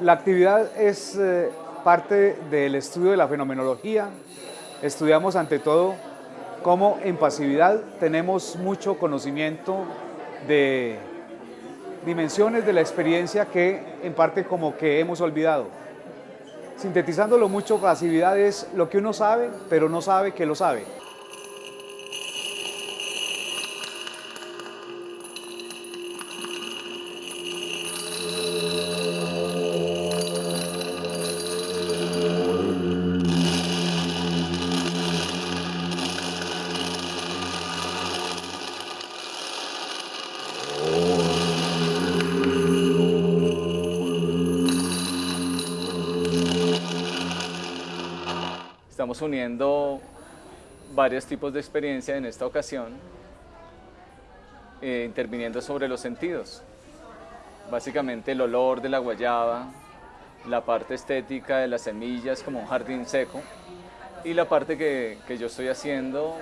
La actividad es eh, parte del estudio de la fenomenología. Estudiamos ante todo cómo en pasividad tenemos mucho conocimiento de dimensiones de la experiencia que en parte como que hemos olvidado. Sintetizándolo mucho, pasividad es lo que uno sabe, pero no sabe que lo sabe. Estamos uniendo varios tipos de experiencia en esta ocasión, eh, interviniendo sobre los sentidos. Básicamente el olor de la guayaba, la parte estética de las semillas como un jardín seco y la parte que, que yo estoy haciendo,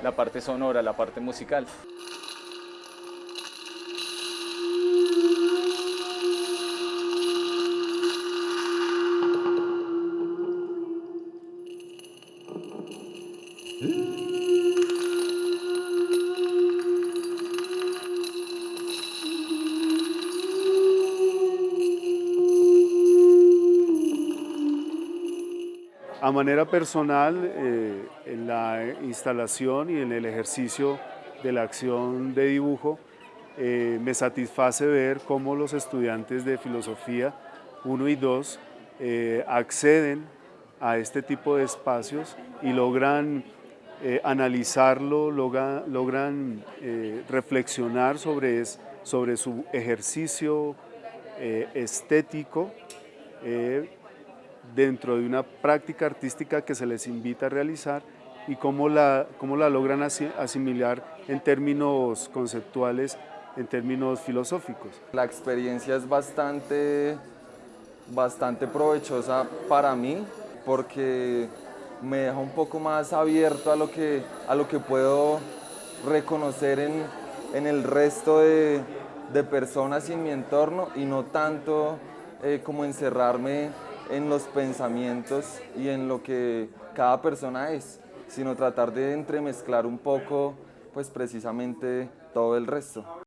la parte sonora, la parte musical. A manera personal, eh, en la instalación y en el ejercicio de la acción de dibujo, eh, me satisface ver cómo los estudiantes de filosofía 1 y 2 eh, acceden a este tipo de espacios y logran analizarlo, logran reflexionar sobre, sobre su ejercicio estético dentro de una práctica artística que se les invita a realizar y cómo la, cómo la logran asimilar en términos conceptuales, en términos filosóficos. La experiencia es bastante, bastante provechosa para mí porque me deja un poco más abierto a lo que, a lo que puedo reconocer en, en el resto de, de, personas en mi entorno y no tanto eh, como encerrarme en los pensamientos y en lo que cada persona es, sino tratar de entremezclar un poco pues precisamente todo el resto.